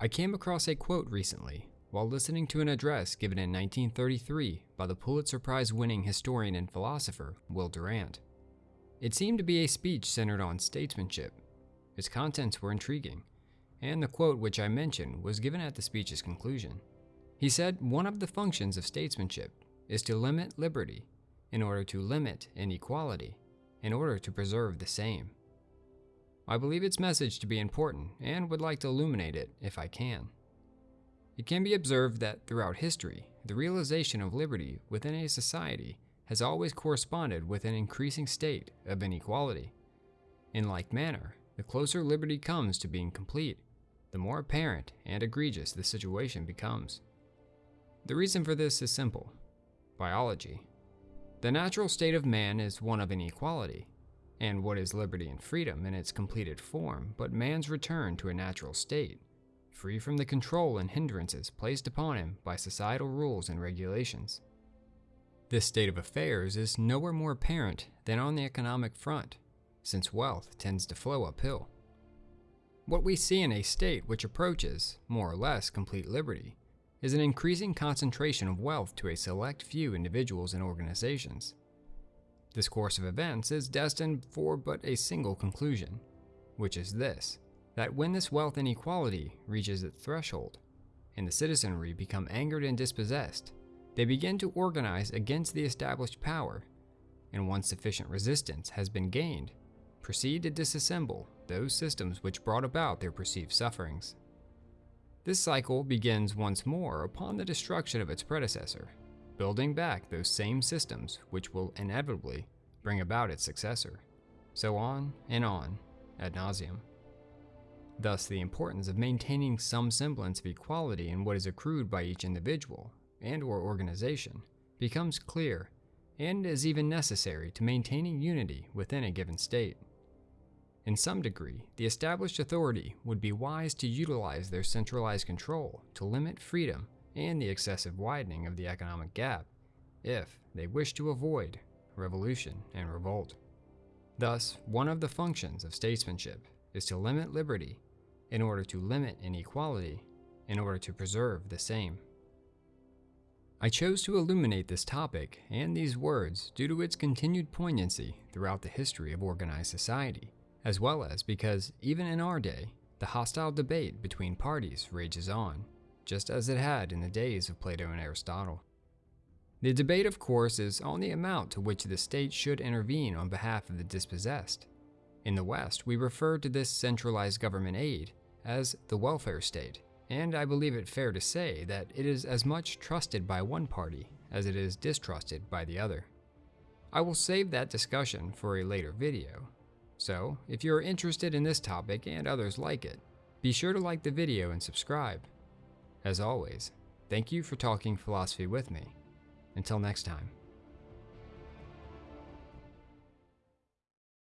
I came across a quote recently while listening to an address given in 1933 by the Pulitzer Prize winning historian and philosopher Will Durant. It seemed to be a speech centered on statesmanship. Its contents were intriguing, and the quote which I mentioned was given at the speech's conclusion. He said one of the functions of statesmanship is to limit liberty in order to limit inequality, in order to preserve the same. I believe its message to be important and would like to illuminate it if I can. It can be observed that throughout history, the realization of liberty within a society has always corresponded with an increasing state of inequality. In like manner, the closer liberty comes to being complete, the more apparent and egregious the situation becomes. The reason for this is simple biology. The natural state of man is one of inequality, and what is liberty and freedom in its completed form but man's return to a natural state, free from the control and hindrances placed upon him by societal rules and regulations. This state of affairs is nowhere more apparent than on the economic front, since wealth tends to flow uphill. What we see in a state which approaches, more or less, complete liberty is an increasing concentration of wealth to a select few individuals and organizations. This course of events is destined for but a single conclusion, which is this that when this wealth inequality reaches its threshold, and the citizenry become angered and dispossessed, they begin to organize against the established power, and once sufficient resistance has been gained, proceed to disassemble those systems which brought about their perceived sufferings. This cycle begins once more upon the destruction of its predecessor, building back those same systems which will inevitably bring about its successor. So on and on, ad nauseum. Thus, the importance of maintaining some semblance of equality in what is accrued by each individual and or organization becomes clear and is even necessary to maintaining unity within a given state. In some degree, the established authority would be wise to utilize their centralized control to limit freedom and the excessive widening of the economic gap if they wish to avoid revolution and revolt. Thus, one of the functions of statesmanship is to limit liberty in order to limit inequality in order to preserve the same. I chose to illuminate this topic and these words due to its continued poignancy throughout the history of organized society as well as because even in our day, the hostile debate between parties rages on, just as it had in the days of Plato and Aristotle. The debate, of course, is on the amount to which the state should intervene on behalf of the dispossessed. In the West, we refer to this centralized government aid as the welfare state, and I believe it fair to say that it is as much trusted by one party as it is distrusted by the other. I will save that discussion for a later video, so, if you're interested in this topic and others like it, be sure to like the video and subscribe. As always, thank you for talking philosophy with me. Until next time.